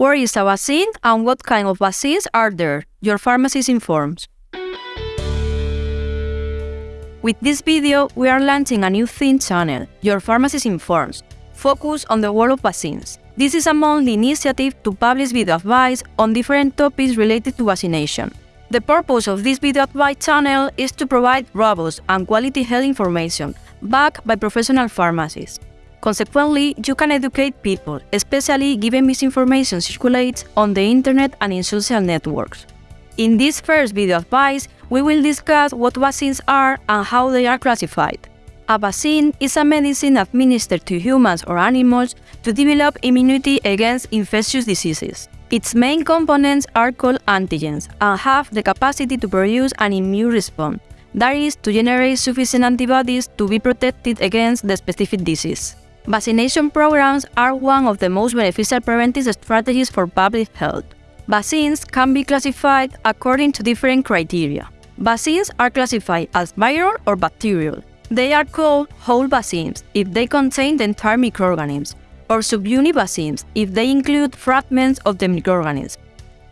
Where is a vaccine and what kind of vaccines are there? Your pharmacist informs. With this video, we are launching a new theme channel, Your Pharmacist Informs, focused on the world of vaccines. This is a monthly initiative to publish video advice on different topics related to vaccination. The purpose of this video advice channel is to provide robust and quality health information backed by professional pharmacists. Consequently, you can educate people, especially given misinformation circulates on the internet and in social networks. In this first video advice, we will discuss what vaccines are and how they are classified. A vaccine is a medicine administered to humans or animals to develop immunity against infectious diseases. Its main components are called antigens and have the capacity to produce an immune response, that is, to generate sufficient antibodies to be protected against the specific disease. Vaccination programs are one of the most beneficial preventive strategies for public health. Vaccines can be classified according to different criteria. Vaccines are classified as viral or bacterial. They are called whole vaccines if they contain the entire microorganism, or subunit vaccines if they include fragments of the microorganism.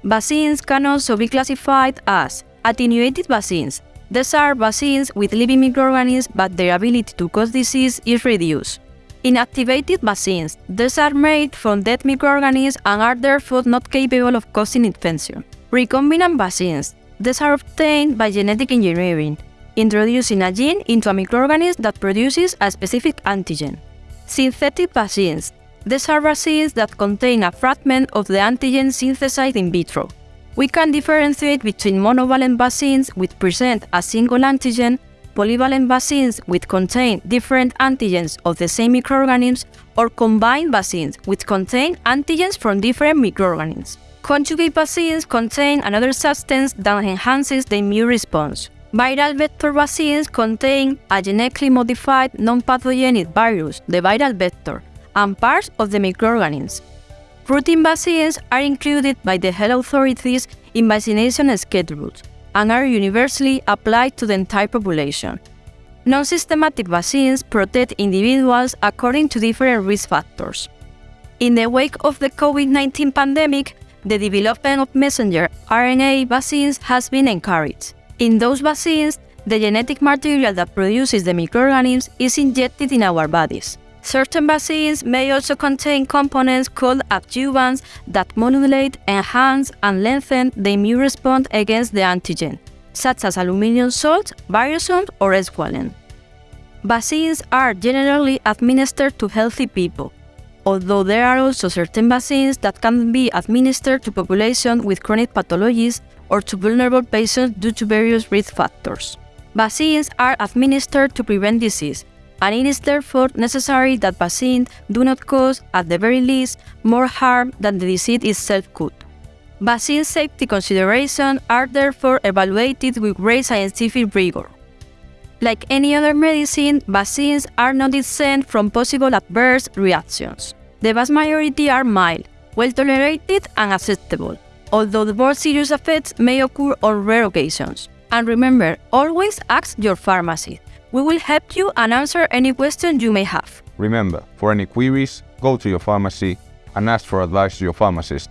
Vaccines can also be classified as attenuated vaccines. These are vaccines with living microorganisms but their ability to cause disease is reduced. Inactivated vaccines. These are made from dead microorganisms and are therefore not capable of causing infection. Recombinant vaccines. These are obtained by genetic engineering, introducing a gene into a microorganism that produces a specific antigen. Synthetic vaccines. These are vaccines that contain a fragment of the antigen synthesized in vitro. We can differentiate between monovalent vaccines which present a single antigen polyvalent vaccines which contain different antigens of the same microorganisms or combined vaccines which contain antigens from different microorganisms. Conjugate vaccines contain another substance that enhances the immune response. Viral vector vaccines contain a genetically modified non-pathogenic virus, the viral vector, and parts of the microorganisms. Routine vaccines are included by the health authorities in vaccination schedules and are universally applied to the entire population. Non-systematic vaccines protect individuals according to different risk factors. In the wake of the COVID-19 pandemic, the development of messenger RNA vaccines has been encouraged. In those vaccines, the genetic material that produces the microorganisms is injected in our bodies. Certain vaccines may also contain components called adjuvants that modulate, enhance, and lengthen the immune response against the antigen, such as aluminum salts, virosomes, or squalene. Vaccines are generally administered to healthy people, although there are also certain vaccines that can be administered to populations with chronic pathologies or to vulnerable patients due to various risk factors. Vaccines are administered to prevent disease, and it is therefore necessary that vaccines do not cause, at the very least, more harm than the disease itself could. Vaccine safety considerations are therefore evaluated with great scientific rigor. Like any other medicine, vaccines are not exempt from possible adverse reactions. The vast majority are mild, well tolerated and acceptable, although the more serious effects may occur on rare occasions. And remember, always ask your pharmacy. We will help you and answer any questions you may have. Remember, for any queries, go to your pharmacy and ask for advice to your pharmacist.